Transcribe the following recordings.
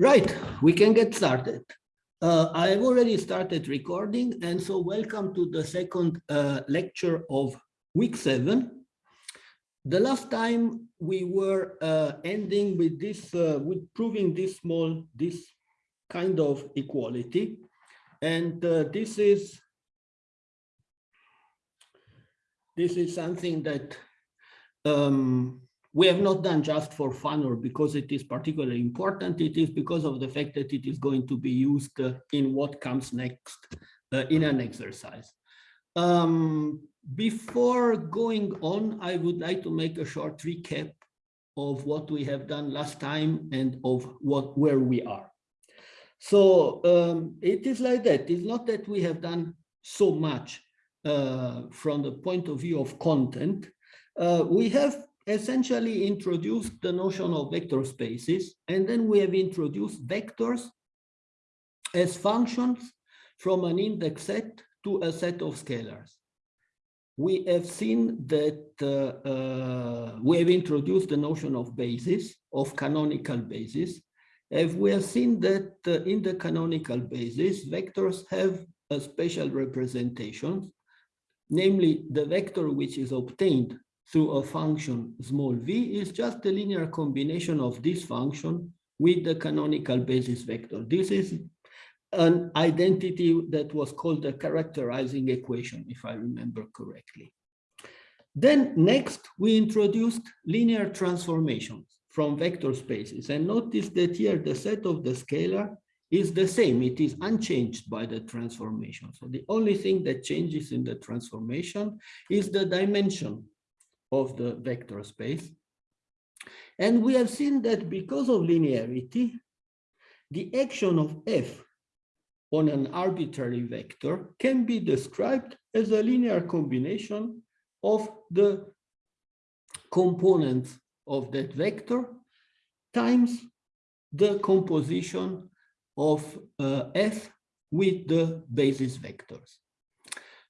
Right, we can get started. Uh, I've already started recording, and so welcome to the second uh, lecture of week seven. The last time we were uh, ending with this, uh, with proving this small, this kind of equality, and uh, this is this is something that um, we have not done just for fun or because it is particularly important. It is because of the fact that it is going to be used uh, in what comes next uh, in an exercise. Um, before going on, I would like to make a short recap of what we have done last time and of what where we are. So um, it is like that. It's not that we have done so much uh, from the point of view of content. Uh, we have essentially introduced the notion of vector spaces, and then we have introduced vectors as functions from an index set to a set of scalars. We have seen that uh, uh, we have introduced the notion of basis, of canonical basis, and we have seen that uh, in the canonical basis, vectors have a special representation, namely the vector which is obtained through a function small v is just a linear combination of this function with the canonical basis vector. This is an identity that was called the characterizing equation, if I remember correctly. Then next, we introduced linear transformations from vector spaces. And notice that here the set of the scalar is the same. It is unchanged by the transformation. So the only thing that changes in the transformation is the dimension of the vector space. And we have seen that because of linearity, the action of f on an arbitrary vector can be described as a linear combination of the components of that vector times the composition of uh, f with the basis vectors.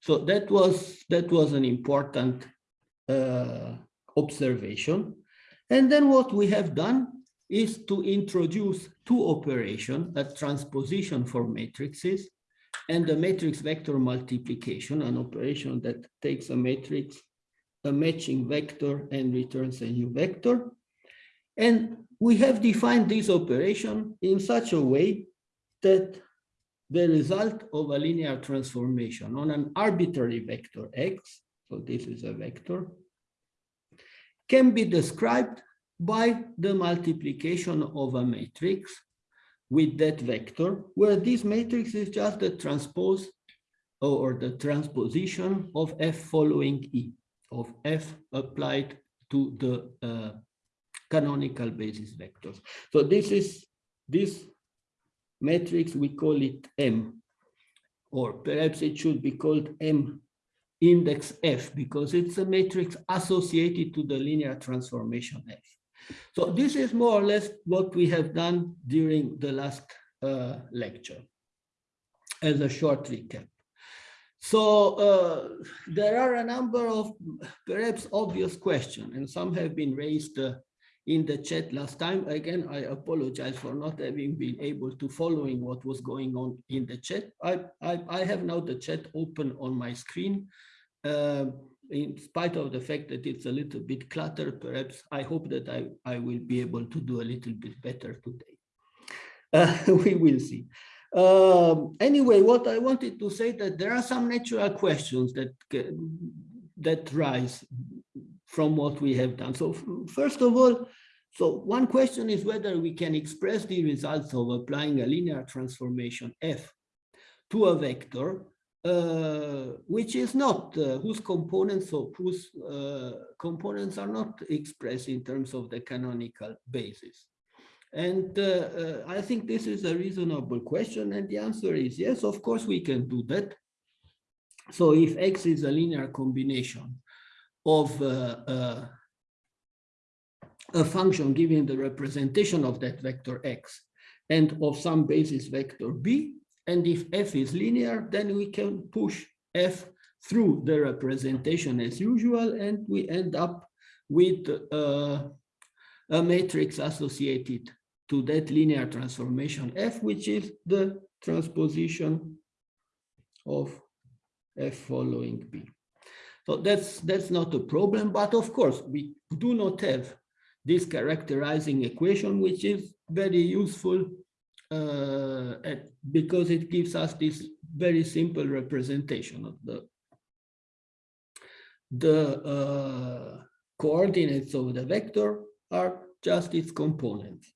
So that was that was an important uh, observation. And then what we have done is to introduce two operations, a transposition for matrices and a matrix vector multiplication, an operation that takes a matrix, a matching vector and returns a new vector. And we have defined this operation in such a way that the result of a linear transformation on an arbitrary vector x so this is a vector, can be described by the multiplication of a matrix with that vector, where this matrix is just the transpose or the transposition of f following e, of f applied to the uh, canonical basis vectors. So this is this matrix, we call it M, or perhaps it should be called M index F because it's a matrix associated to the linear transformation F. So this is more or less what we have done during the last uh, lecture as a short recap. So uh, there are a number of perhaps obvious questions and some have been raised uh, in the chat last time. Again, I apologize for not having been able to following what was going on in the chat. I, I, I have now the chat open on my screen. Uh, in spite of the fact that it's a little bit cluttered, perhaps I hope that I, I will be able to do a little bit better today. Uh, we will see. Um, anyway, what I wanted to say that there are some natural questions that that rise from what we have done. So first of all, so one question is whether we can express the results of applying a linear transformation f to a vector uh, which is not uh, whose components or whose uh, components are not expressed in terms of the canonical basis. And uh, uh, I think this is a reasonable question. And the answer is yes, of course we can do that. So if X is a linear combination of uh, a function giving the representation of that vector X and of some basis vector B, and if f is linear, then we can push f through the representation as usual, and we end up with uh, a matrix associated to that linear transformation f, which is the transposition of f following b. So that's that's not a problem, but of course we do not have this characterizing equation, which is very useful uh, at, because it gives us this very simple representation of the the uh, coordinates of the vector are just its components.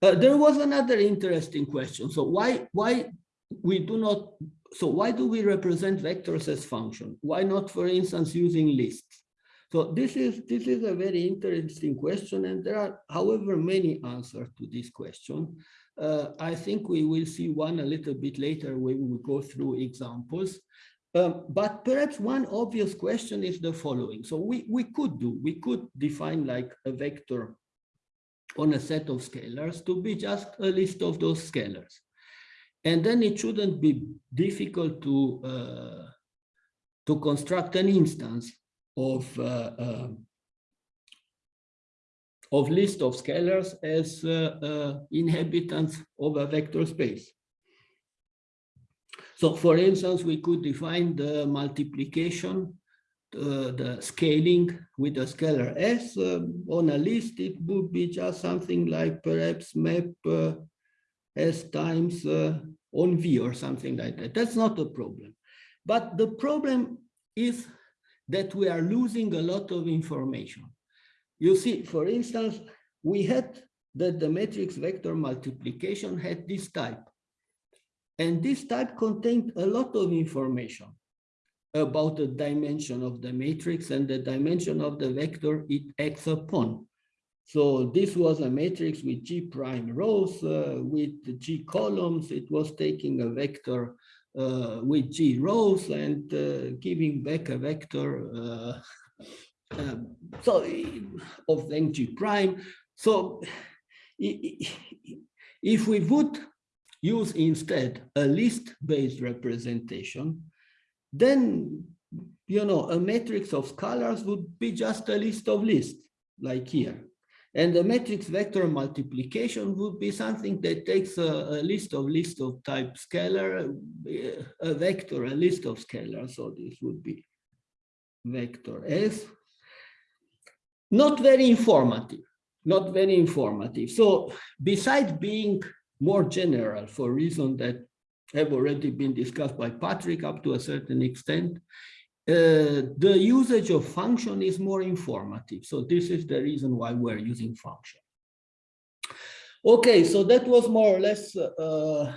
Uh, there was another interesting question. So why why we do not so why do we represent vectors as function? Why not, for instance, using lists? So this is this is a very interesting question, and there are, however, many answers to this question. Uh, I think we will see one a little bit later when we go through examples. Um, but perhaps one obvious question is the following. So we, we could do, we could define like a vector on a set of scalars to be just a list of those scalars. And then it shouldn't be difficult to, uh, to construct an instance of, uh, uh, of list of scalars as uh, uh, inhabitants of a vector space. So for instance, we could define the multiplication, uh, the scaling with a scalar s um, on a list, it would be just something like perhaps map s times on V or something like that. That's not a problem. But the problem is that we are losing a lot of information. You see, for instance, we had that the matrix vector multiplication had this type. And this type contained a lot of information about the dimension of the matrix and the dimension of the vector it acts upon. So this was a matrix with G prime rows, uh, with G columns. It was taking a vector with G rows and uh, giving back a vector uh, um, so of length G prime. So if we would use instead a list-based representation, then you know a matrix of scalars would be just a list of lists like here and the matrix vector multiplication would be something that takes a, a list of list of type scalar, a vector, a list of scalars. So this would be vector S. Not very informative, not very informative. So besides being more general for reasons that have already been discussed by Patrick up to a certain extent, uh, the usage of function is more informative. So this is the reason why we're using function. Okay, so that was more or less, uh,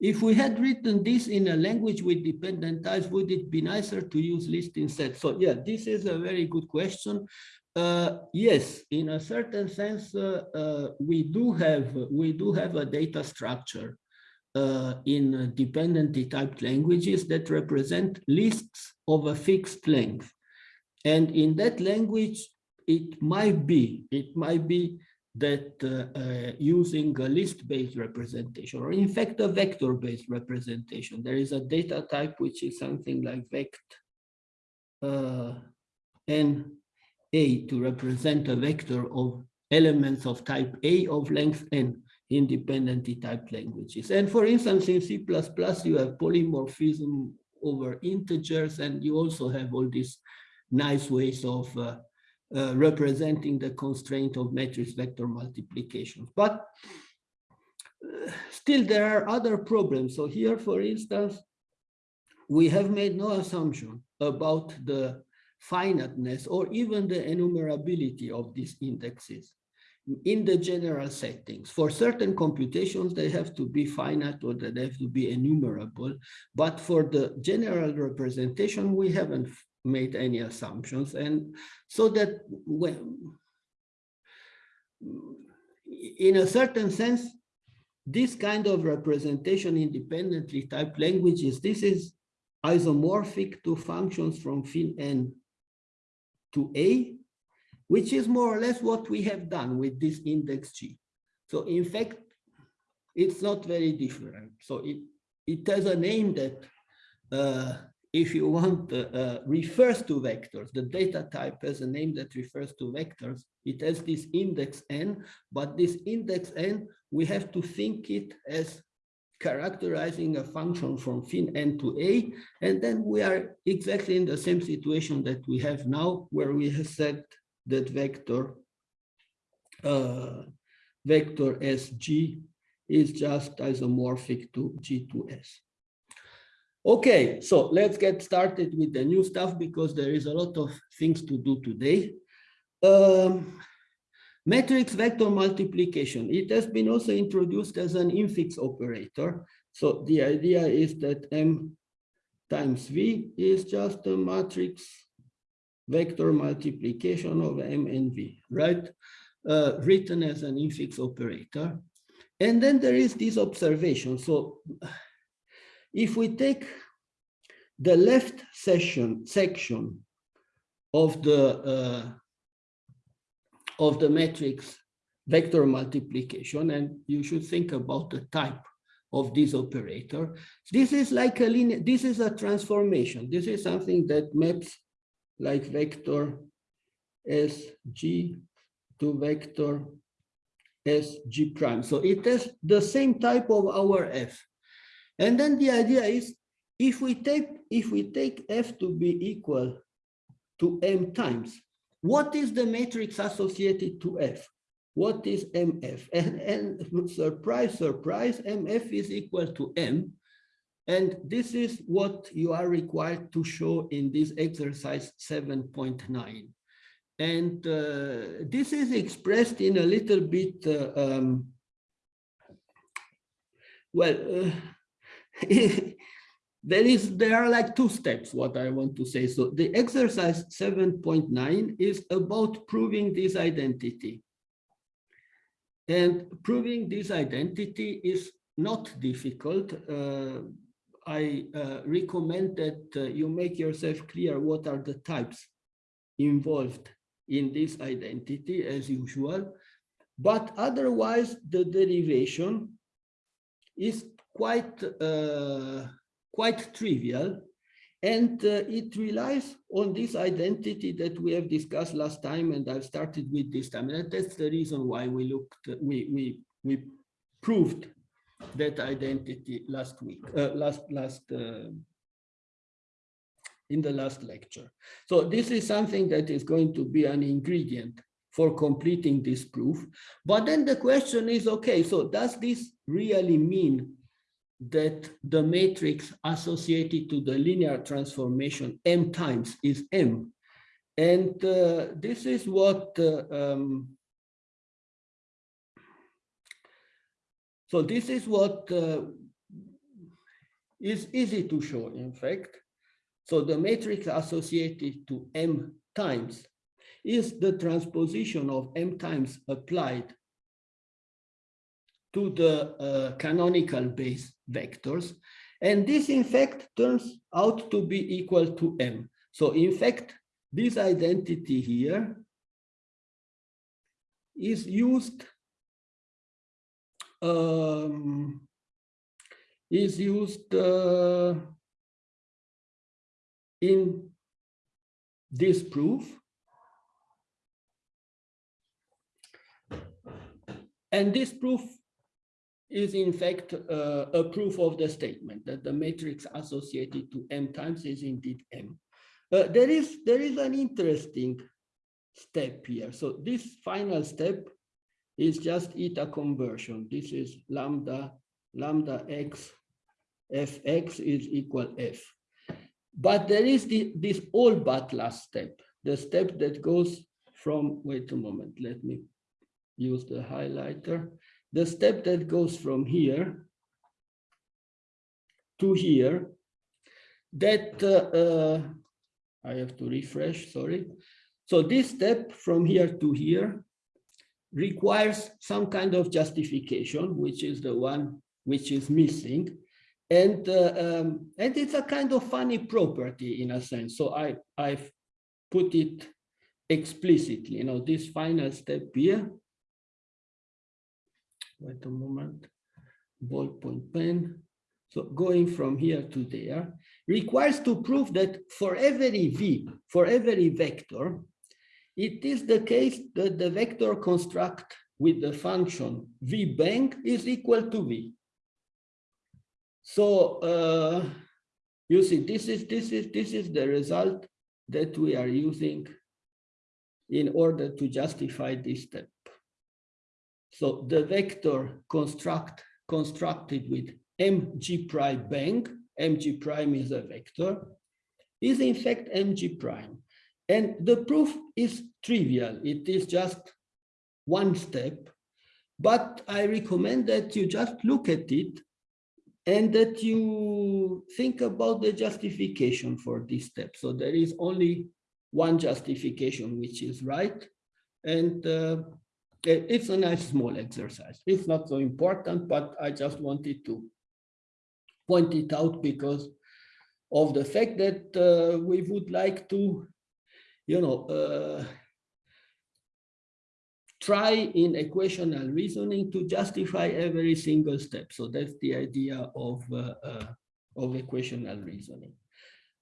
if we had written this in a language with dependent types, would it be nicer to use list instead? So yeah, this is a very good question. Uh, yes, in a certain sense, uh, uh, we do have we do have a data structure uh, in dependently typed languages that represent lists of a fixed length. And in that language, it might be, it might be that uh, uh, using a list-based representation, or in fact, a vector-based representation, there is a data type which is something like vect uh, n a to represent a vector of elements of type A of length n independently typed languages. And for instance, in C++, you have polymorphism over integers, and you also have all these nice ways of uh, uh, representing the constraint of matrix vector multiplication. But uh, still, there are other problems. So here, for instance, we have made no assumption about the finiteness or even the enumerability of these indexes in the general settings. For certain computations, they have to be finite or they have to be enumerable. But for the general representation, we haven't made any assumptions. And so that when, in a certain sense, this kind of representation independently typed languages, this is isomorphic to functions from fin n to a which is more or less what we have done with this index G. So in fact, it's not very different. So it, it has a name that uh, if you want, uh, uh, refers to vectors. The data type has a name that refers to vectors. It has this index n, but this index n, we have to think it as characterizing a function from fin n to a, and then we are exactly in the same situation that we have now, where we have said that vector uh, vector sg is just isomorphic to g2s. Okay, so let's get started with the new stuff because there is a lot of things to do today. Um, matrix vector multiplication. It has been also introduced as an infix operator. So the idea is that M times V is just a matrix vector multiplication of M and V, right? Uh, written as an infix operator. And then there is this observation. So if we take the left section section of the uh, of the matrix vector multiplication, and you should think about the type of this operator. This is like a linear, this is a transformation. This is something that maps like vector SG to vector SG prime. So it has the same type of our F. And then the idea is if we take if we take f to be equal to m times, what is the matrix associated to f? What is mf? And, and surprise, surprise, mf is equal to m. And this is what you are required to show in this exercise 7.9. And uh, this is expressed in a little bit, uh, um, well, uh, there is there are like two steps what i want to say so the exercise 7.9 is about proving this identity and proving this identity is not difficult uh, i uh, recommend that uh, you make yourself clear what are the types involved in this identity as usual. But otherwise the derivation is quite uh, quite trivial. And uh, it relies on this identity that we have discussed last time and I've started with this time. And that's the reason why we looked we we we proved that identity last week uh, last last uh, in the last lecture so this is something that is going to be an ingredient for completing this proof but then the question is okay so does this really mean that the matrix associated to the linear transformation m times is m. And uh, this is what, uh, um, so this is what uh, is easy to show, in fact. So the matrix associated to m times is the transposition of m times applied to the uh, canonical base vectors. And this, in fact, turns out to be equal to m. So, in fact, this identity here is used um, is used uh, in this proof. And this proof is in fact uh, a proof of the statement that the matrix associated to m times is indeed m. Uh, there is there is an interesting step here. So this final step is just eta conversion. This is lambda lambda x fx is equal f. But there is the, this all but last step, the step that goes from, wait a moment, let me use the highlighter the step that goes from here to here, that uh, uh, I have to refresh, sorry. So this step from here to here requires some kind of justification, which is the one which is missing. And, uh, um, and it's a kind of funny property in a sense. So I, I've put it explicitly, you know, this final step here wait a moment, ballpoint pen. So going from here to there, requires to prove that for every v, for every vector, it is the case that the vector construct with the function v bank is equal to v. So uh, you see, this is this is this is the result that we are using in order to justify this step. So the vector construct constructed with mg prime bank, mg prime is a vector, is in fact mg prime. And the proof is trivial. It is just one step, but I recommend that you just look at it and that you think about the justification for this step. So there is only one justification which is right. And uh, it's a nice small exercise. It's not so important, but I just wanted to point it out because of the fact that uh, we would like to, you know, uh, try in equational reasoning to justify every single step. So that's the idea of, uh, uh, of equational reasoning.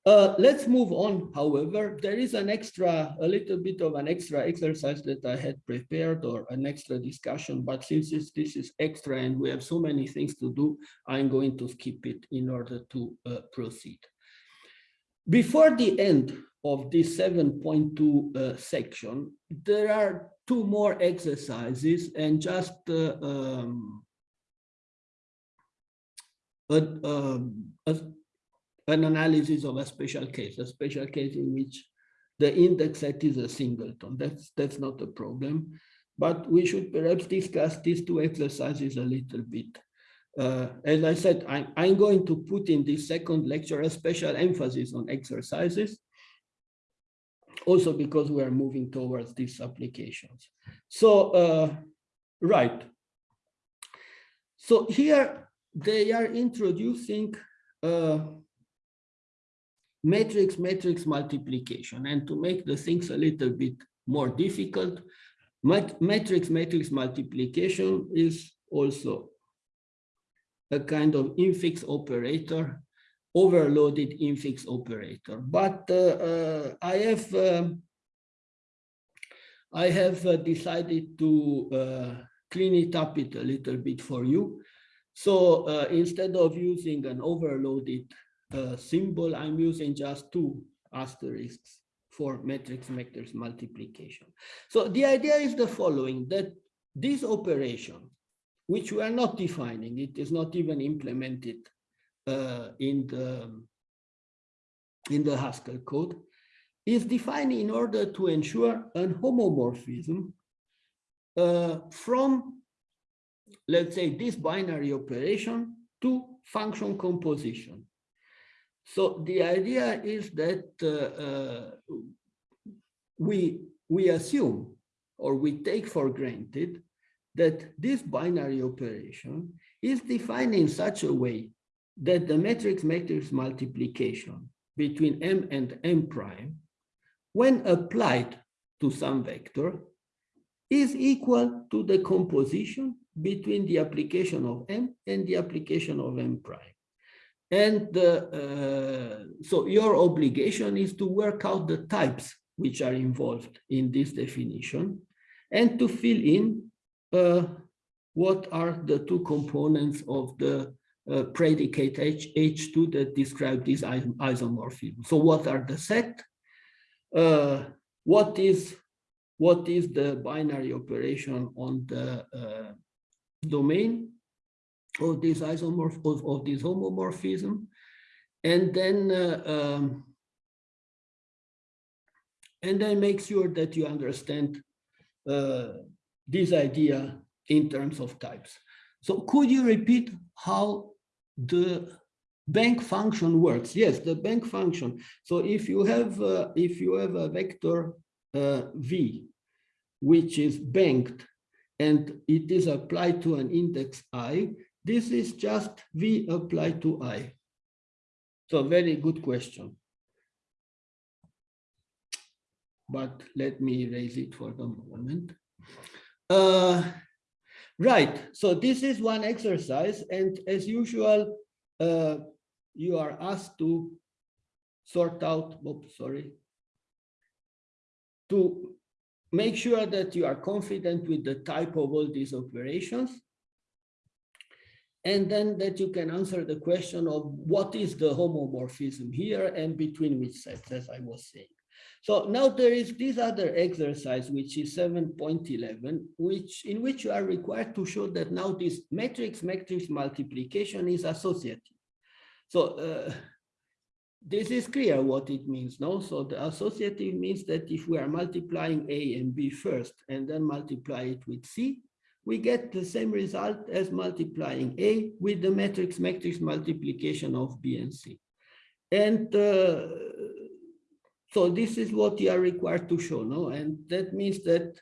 Uh, let's move on, however, there is an extra, a little bit of an extra exercise that I had prepared or an extra discussion, but since this is extra and we have so many things to do, I'm going to skip it in order to uh, proceed. Before the end of this 7.2 uh, section, there are two more exercises and just uh, um, a, um, a, an analysis of a special case, a special case in which the index set is a singleton. That's, that's not a problem, but we should perhaps discuss these two exercises a little bit. Uh, as I said, I, I'm going to put in this second lecture a special emphasis on exercises also because we are moving towards these applications. So, uh, right. So here they are introducing uh, matrix matrix multiplication and to make the things a little bit more difficult matrix matrix multiplication is also a kind of infix operator overloaded infix operator. But uh, uh, I have um, I have uh, decided to clean it up it a little bit for you. So instead of using an overloaded symbol, I'm using just two asterisks for matrix matrix multiplication. So the idea is the following, that this operation, which we are not defining, it is not even implemented uh, in the in the Haskell code is defined in order to ensure an homomorphism uh, from, let's say, this binary operation to function composition. So the idea is that uh, uh, we, we assume or we take for granted that this binary operation is defined in such a way that the matrix matrix multiplication between m and m prime, when applied to some vector, is equal to the composition between the application of m and the application of m prime. And uh, so your obligation is to work out the types which are involved in this definition and to fill in uh, what are the two components of the uh, predicate H, H2 that describe this isomorphism. So what are the set? Uh, what is what is the binary operation on the uh, domain of this isomorph of, of this homomorphism? And then uh, um, and then make sure that you understand uh, this idea in terms of types. So could you repeat how the bank function works. Yes, the bank function. So if you have uh, if you have a vector uh, v, which is banked, and it is applied to an index i, this is just v applied to i. So very good question. But let me erase it for the moment. Uh, Right, so this is one exercise, and as usual, uh, you are asked to sort out, oops, sorry, to make sure that you are confident with the type of all these operations. And then that you can answer the question of what is the homomorphism here and between which sets, as I was saying. So now there is this other exercise, which is 7.11, which in which you are required to show that now this matrix matrix multiplication is associative. So uh, this is clear what it means, no? So the associative means that if we are multiplying A and B first and then multiply it with C, we get the same result as multiplying A with the matrix matrix multiplication of B and C. And uh, so this is what you are required to show, no? And that means that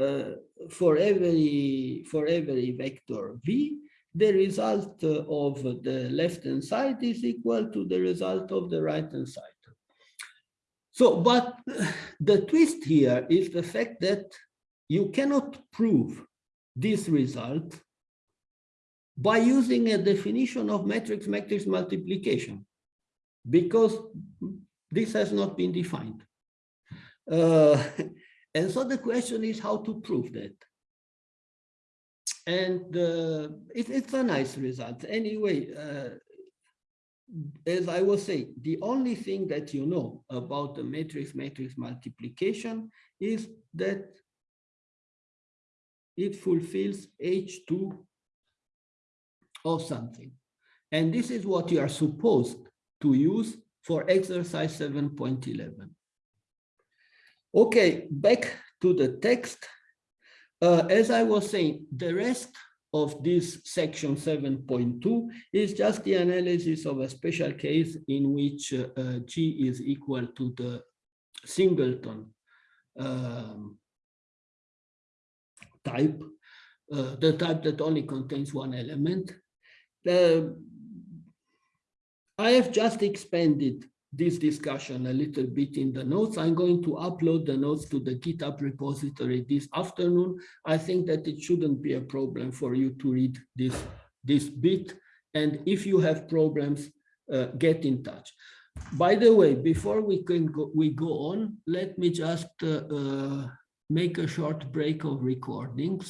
uh, for every for every vector V, the result uh, of the left-hand side is equal to the result of the right-hand side. So, but the twist here is the fact that you cannot prove this result by using a definition of matrix matrix multiplication because this has not been defined. Uh, and so the question is how to prove that and uh, it, it's a nice result. Anyway, uh, as I was saying, the only thing that you know about the matrix matrix multiplication is that it fulfills H2 of something. And this is what you are supposed to use for exercise 7.11. Okay, back to the text. Uh, as I was saying, the rest of this section 7.2 is just the analysis of a special case in which uh, uh, G is equal to the singleton um, type, uh, the type that only contains one element. I have just expanded this discussion a little bit in the notes. I'm going to upload the notes to the GitHub repository this afternoon. I think that it shouldn't be a problem for you to read this, this bit. And if you have problems, uh, get in touch. By the way, before we can go, we go on, let me just uh, uh, make a short break of recordings.